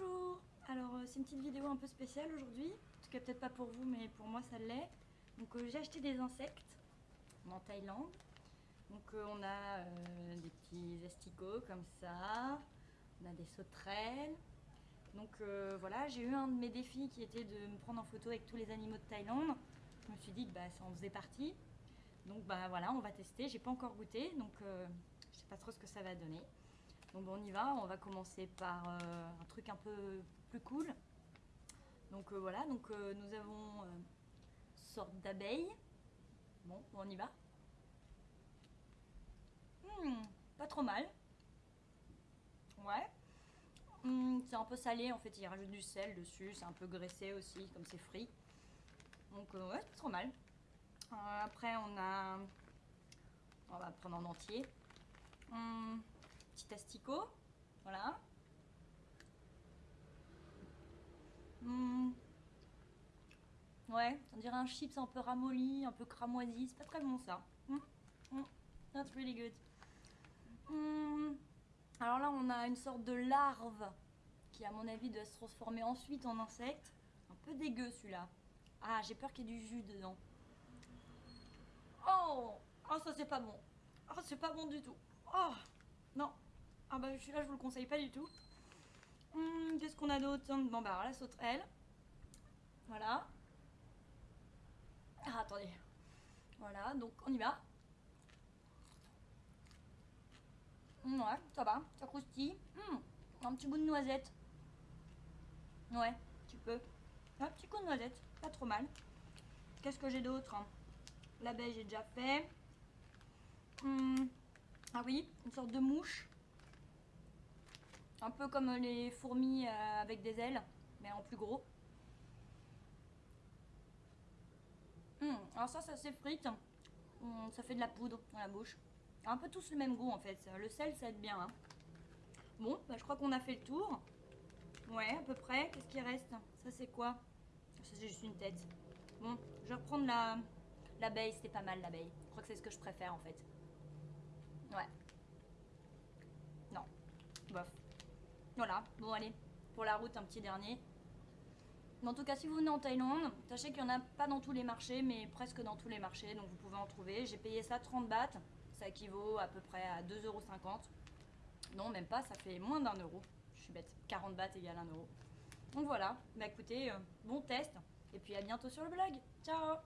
Bonjour Alors euh, c'est une petite vidéo un peu spéciale aujourd'hui, en tout cas peut-être pas pour vous mais pour moi ça l'est. Donc euh, j'ai acheté des insectes en Thaïlande. Donc euh, on a des petits asticots comme ça, on a des sauterelles. Donc voilà, j'ai eu un de mes défis qui était de me prendre en photo avec tous les animaux de Thaïlande. Je me suis dit que bah, ça en faisait partie. Donc bah voilà, on va tester, j'ai pas encore goûté donc je sais pas trop ce que ça va donner. Donc on y va, on va commencer par euh, un truc un peu plus cool. Donc euh, voilà, donc euh, nous avons une sorte d'abeille. Bon, on y va. Hmm, pas trop mal. Ouais. Hmm, c'est un peu salé en fait, il rajoute du sel dessus, c'est un peu graissé aussi comme c'est frit. Donc ouais, pas trop mal. après on a... On va prendre en entier. Hmm, petit asticot. Voilà. Hmm. Ouais, on dirait un chips un peu ramolli, un peu cramoisi. C'est pas très bon ça. Hmm. Hmm. That's really good. Alors là, on a une sorte de larve qui, à mon avis, doit se transformer ensuite en insecte. Un peu dégueu celui-là. Ah, j'ai peur qu'il y ait du jus dedans. Oh Oh, ça c'est pas bon. Oh, c'est pas bon du tout. Oh Non ah bah celui-là je vous le conseille pas du tout. Hum, qu'est-ce qu'on a d'autre? Bon bah alors la sauterelle. Voilà. Ah attendez. Voilà, donc on y va. Hum, ouais, ça va, ça croustille. Hum, un petit goût de noisette. Ouais, tu peux. Un petit coup de noisette, pas trop mal. Qu'est-ce que j'ai d'autre? L'abeille j'ai déjà fait. ah oui, une sorte de mouche. Un peu comme les fourmis euh, avec des ailes, mais en plus gros. Hum, alors ça, ça s'effrite. Hum, ça fait de la poudre dans la bouche. Un peu tous le même goût en fait. Le sel, ça aide bien. Hein. Bon, bah, je crois qu'on a fait le tour. Ouais, à peu près. Qu'est-ce qui reste? Ça, c'est quoi? Ça, c'est juste une tête. Bon, je vais reprendre la l'abeille. C'était pas mal l'abeille. Je crois que c'est ce que je préfère en fait. Ouais. Non. Bof. Voilà, bon allez, pour la route un petit dernier. En tout cas, si vous venez en Thaïlande, sachez qu'il n'y en a pas dans tous les marchés, mais presque dans tous les marchés, donc vous pouvez en trouver. J'ai payé ça 30 bahts, ça équivaut à peu près à 2,50€. Non, même pas, ça fait moins d'un euro. Je suis bête, 40 bahts égale 1 euro. Donc voilà, bah écoutez, euh, bon test, et puis à bientôt sur le blog. Ciao